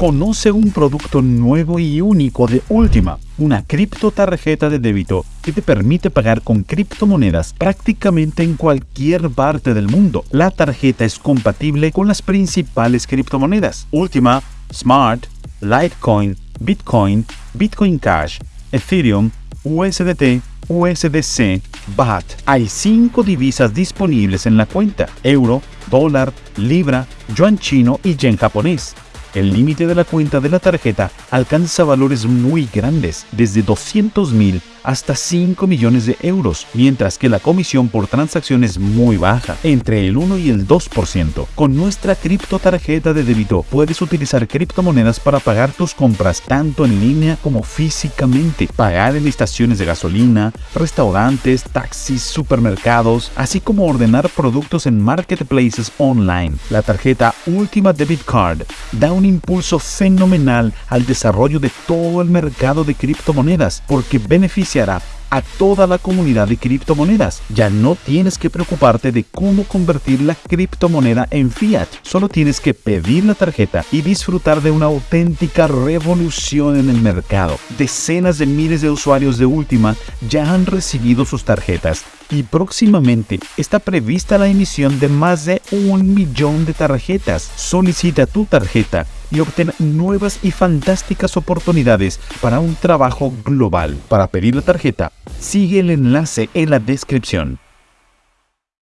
Conoce un producto nuevo y único de Última, una criptotarjeta de débito que te permite pagar con criptomonedas prácticamente en cualquier parte del mundo. La tarjeta es compatible con las principales criptomonedas. Última, Smart, Litecoin, Bitcoin, Bitcoin Cash, Ethereum, USDT, USDC, BAT. Hay cinco divisas disponibles en la cuenta: euro, dólar, libra, yuan chino y yen japonés. El límite de la cuenta de la tarjeta alcanza valores muy grandes, desde 200 mil hasta 5 millones de euros, mientras que la comisión por transacción es muy baja, entre el 1 y el 2%. Con nuestra cripto tarjeta de débito puedes utilizar criptomonedas para pagar tus compras tanto en línea como físicamente, pagar en estaciones de gasolina, restaurantes, taxis, supermercados, así como ordenar productos en marketplaces online. La tarjeta Ultima Debit Card da un impulso fenomenal al desarrollo de todo el mercado de criptomonedas porque beneficia a toda la comunidad de criptomonedas. Ya no tienes que preocuparte de cómo convertir la criptomoneda en fiat. Solo tienes que pedir la tarjeta y disfrutar de una auténtica revolución en el mercado. Decenas de miles de usuarios de Ultima ya han recibido sus tarjetas y próximamente está prevista la emisión de más de un millón de tarjetas. Solicita tu tarjeta y obtén nuevas y fantásticas oportunidades para un trabajo global. Para pedir la tarjeta, sigue el enlace en la descripción.